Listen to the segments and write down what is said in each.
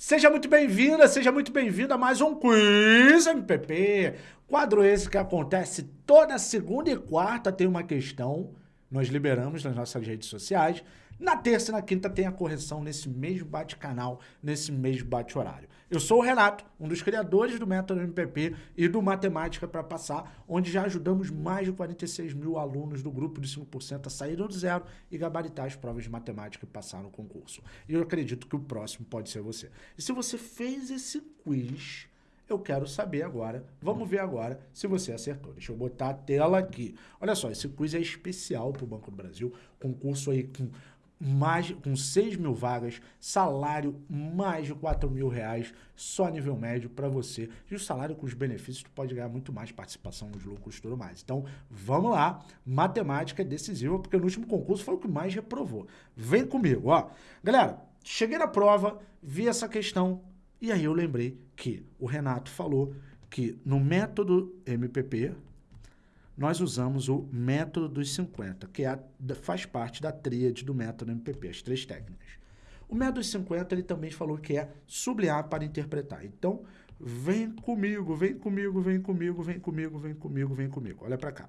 Seja muito bem-vinda, seja muito bem-vindo a mais um Quiz MPP. Quadro esse que acontece toda segunda e quarta tem uma questão, nós liberamos nas nossas redes sociais. Na terça e na quinta tem a correção nesse mesmo bate-canal, nesse mesmo bate-horário. Eu sou o Renato, um dos criadores do Método MPP e do Matemática para Passar, onde já ajudamos mais de 46 mil alunos do grupo de 5% a saírem do zero e gabaritar as provas de matemática e passar no concurso. E eu acredito que o próximo pode ser você. E se você fez esse quiz, eu quero saber agora, vamos ver agora se você acertou. Deixa eu botar a tela aqui. Olha só, esse quiz é especial para o Banco do Brasil, concurso aí com mais, com 6 mil vagas, salário mais de 4 mil reais, só nível médio para você. E o salário com os benefícios, tu pode ganhar muito mais participação nos lucros e tudo mais. Então, vamos lá, matemática é decisiva, porque no último concurso foi o que mais reprovou. Vem comigo, ó. Galera, cheguei na prova, vi essa questão, e aí eu lembrei que o Renato falou que no método MPP, nós usamos o método dos 50, que é a, faz parte da tríade do método MPP, as três técnicas. O método dos 50, ele também falou que é sublinhar para interpretar. Então, vem comigo, vem comigo, vem comigo, vem comigo, vem comigo, vem comigo. Olha para cá.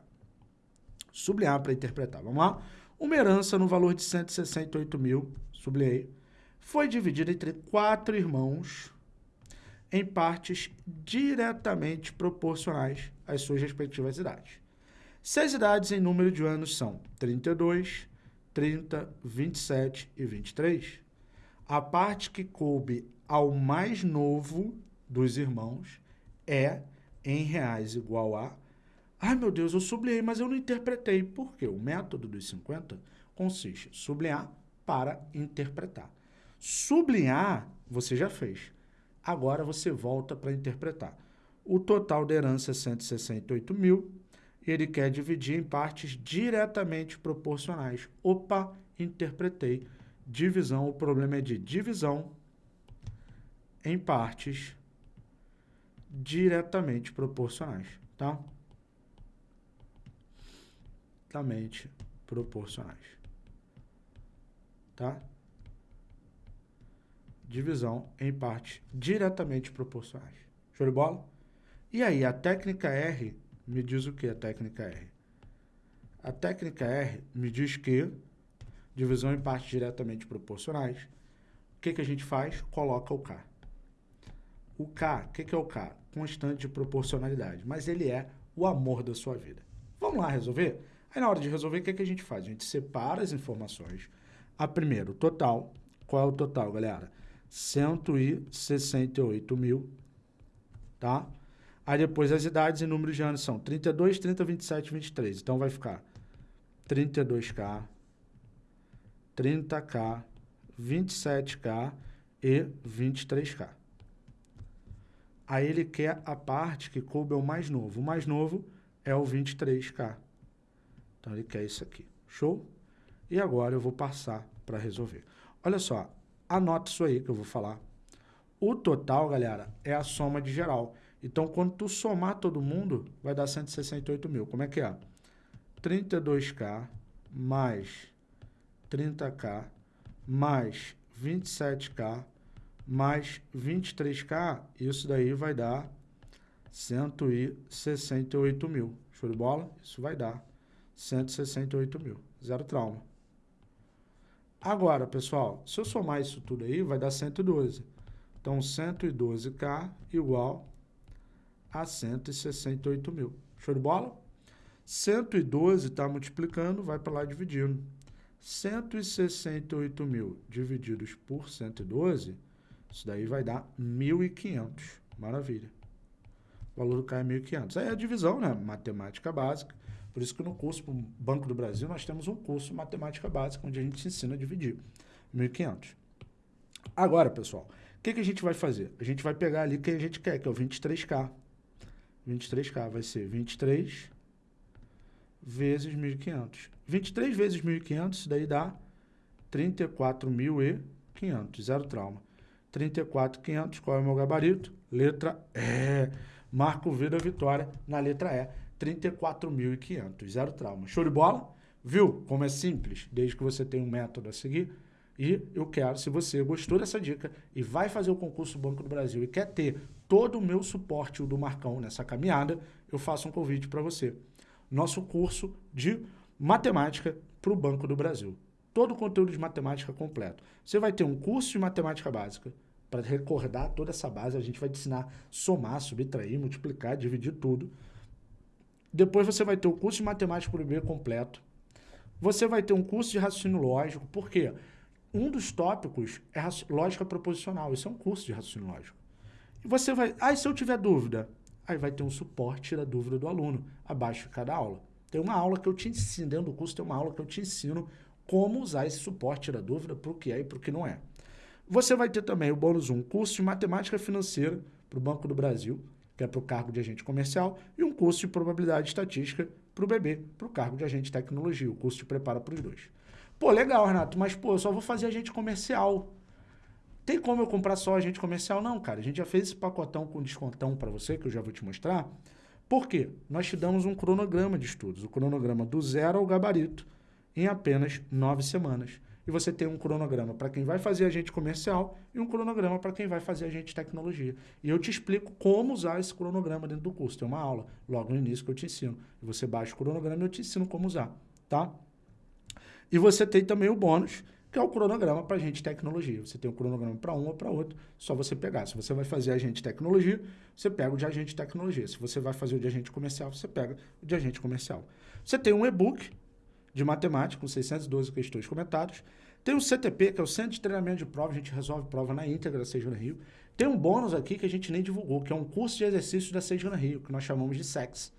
Sublinhar para interpretar. Vamos lá? Uma herança no valor de 168 mil, sublinhei, foi dividida entre quatro irmãos em partes diretamente proporcionais às suas respectivas idades. Se as idades em número de anos são 32, 30, 27 e 23, a parte que coube ao mais novo dos irmãos é, em reais igual a... Ai, meu Deus, eu sublinhei, mas eu não interpretei. Por quê? O método dos 50 consiste em sublinhar para interpretar. Sublinhar, você já fez. Agora você volta para interpretar. O total da herança é 168 mil, ele quer dividir em partes diretamente proporcionais. Opa, interpretei. Divisão, o problema é de divisão em partes diretamente proporcionais, tá? Diretamente proporcionais. Tá? Divisão em partes diretamente proporcionais. Show de bola? E aí, a técnica R me diz o que a técnica R? A técnica R me diz que divisão em partes diretamente proporcionais, o que, que a gente faz? Coloca o K. O K, o que, que é o K? Constante de proporcionalidade, mas ele é o amor da sua vida. Vamos lá resolver? Aí na hora de resolver, o que, que a gente faz? A gente separa as informações. A primeira, o total. Qual é o total, galera? 168 mil, tá? Aí depois as idades e números de anos são 32, 30, 27, 23. Então vai ficar 32K, 30K, 27K e 23K. Aí ele quer a parte que coube ao mais novo. O mais novo é o 23K. Então ele quer isso aqui. Show? E agora eu vou passar para resolver. Olha só, anota isso aí que eu vou falar. O total, galera, é a soma de geral. Então, quando tu somar todo mundo, vai dar 168 mil. Como é que é? 32K mais 30K mais 27K mais 23K, isso daí vai dar 168 mil. Show de bola? Isso vai dar 168 mil. Zero trauma. Agora, pessoal, se eu somar isso tudo aí, vai dar 112. Então, 112K igual a 168 mil. Show de bola? 112 está multiplicando, vai para lá dividindo. 168 mil divididos por 112, isso daí vai dar 1.500. Maravilha. O valor do K é 1.500. Aí é a divisão, né? Matemática básica. Por isso que no curso Banco do Brasil nós temos um curso Matemática Básica, onde a gente ensina a dividir. 1.500. Agora, pessoal, o que, que a gente vai fazer? A gente vai pegar ali o que a gente quer, que é o 23K. 23K vai ser 23 vezes 1.500. 23 vezes 1.500, isso daí dá 34.500, zero trauma. 34.500, qual é o meu gabarito? Letra E. Marco V da vitória na letra E. 34.500, zero trauma. Show de bola? Viu como é simples? Desde que você tenha um método a seguir. E eu quero, se você gostou dessa dica e vai fazer o concurso Banco do Brasil e quer ter todo o meu suporte, o do Marcão, nessa caminhada, eu faço um convite para você. Nosso curso de matemática para o Banco do Brasil. Todo o conteúdo de matemática completo. Você vai ter um curso de matemática básica, para recordar toda essa base, a gente vai te ensinar somar, subtrair, multiplicar, dividir tudo. Depois você vai ter o curso de matemática para o B completo. Você vai ter um curso de raciocínio lógico, por quê? Um dos tópicos é lógica proposicional, isso é um curso de raciocínio lógico. E você vai, ah, se eu tiver dúvida? Aí vai ter um suporte da dúvida do aluno, abaixo de cada aula. Tem uma aula que eu te ensino, dentro do curso tem uma aula que eu te ensino como usar esse suporte da dúvida para o que é e para o que não é. Você vai ter também o bônus 1, curso de matemática financeira para o Banco do Brasil, que é para o cargo de agente comercial, e um curso de probabilidade estatística para o BB, para o cargo de agente de tecnologia. O curso te prepara para os dois. Pô, legal, Renato, mas pô, eu só vou fazer agente comercial. Tem como eu comprar só agente comercial? Não, cara. A gente já fez esse pacotão com descontão para você, que eu já vou te mostrar. Por quê? Nós te damos um cronograma de estudos, o cronograma do zero ao gabarito, em apenas nove semanas. E você tem um cronograma para quem vai fazer agente comercial e um cronograma para quem vai fazer agente de tecnologia. E eu te explico como usar esse cronograma dentro do curso. Tem uma aula logo no início que eu te ensino. E você baixa o cronograma e eu te ensino como usar, tá? E você tem também o bônus, que é o cronograma para agente tecnologia. Você tem um cronograma para um ou para outro, só você pegar. Se você vai fazer agente tecnologia, você pega o de agente tecnologia. Se você vai fazer o de agente comercial, você pega o de agente comercial. Você tem um e-book de matemática com 612 questões comentadas. Tem o CTP, que é o Centro de Treinamento de Prova, a gente resolve prova na íntegra da Sejana Rio. Tem um bônus aqui que a gente nem divulgou, que é um curso de exercícios da Sejana Rio, que nós chamamos de SEX.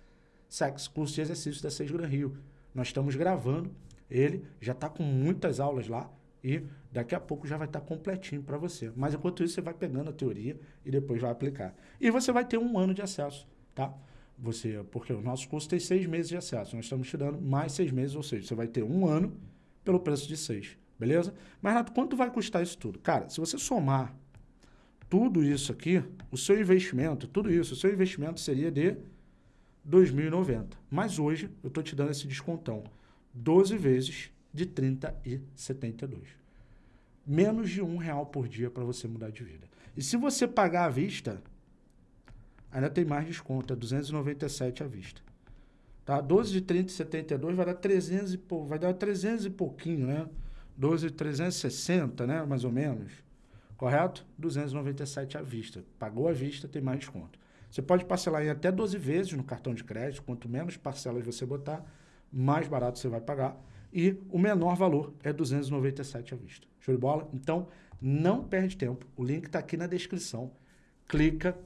SEX, curso de exercícios da Sejana Rio. Nós estamos gravando ele, já está com muitas aulas lá, e daqui a pouco já vai estar completinho para você. Mas enquanto isso, você vai pegando a teoria e depois vai aplicar. E você vai ter um ano de acesso, tá? Você, porque o nosso curso tem seis meses de acesso. Nós estamos te dando mais seis meses, ou seja, você vai ter um ano pelo preço de seis, beleza? Mas, Renato, quanto vai custar isso tudo? Cara, se você somar tudo isso aqui, o seu investimento, tudo isso, o seu investimento seria de 2.090. Mas hoje eu estou te dando esse descontão. 12 vezes de 30 e 72. Menos de um real por dia para você mudar de vida. E se você pagar à vista, ainda tem mais desconto, é 297 à vista. Tá? 12 de 30 e 72 vai dar 300 e pou, vai dar 300 e pouquinho, né? 12 de 360, né, mais ou menos. Correto? 297 à vista. Pagou à vista, tem mais desconto. Você pode parcelar em até 12 vezes no cartão de crédito, quanto menos parcelas você botar, mais barato você vai pagar e o menor valor é 297 à vista. Show de bola? Então, não perde tempo. O link está aqui na descrição. Clica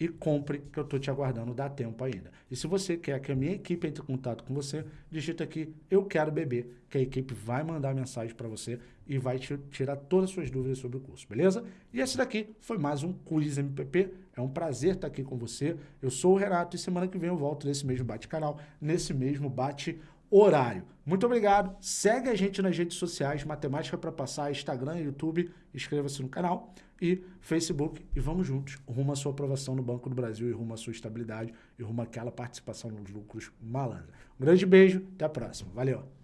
e compre, que eu estou te aguardando, dá tempo ainda. E se você quer que a minha equipe entre em contato com você, digita aqui, eu quero beber, que a equipe vai mandar mensagem para você e vai te tirar todas as suas dúvidas sobre o curso, beleza? E esse daqui foi mais um Quiz MPP. É um prazer estar aqui com você. Eu sou o Renato e semana que vem eu volto nesse mesmo bate-canal, nesse mesmo bate horário. Muito obrigado. Segue a gente nas redes sociais, Matemática para Passar, Instagram, YouTube, inscreva-se no canal e Facebook. E vamos juntos, rumo à sua aprovação no Banco do Brasil e rumo à sua estabilidade e rumo àquela participação nos lucros malandra. Um grande beijo, até a próxima. Valeu!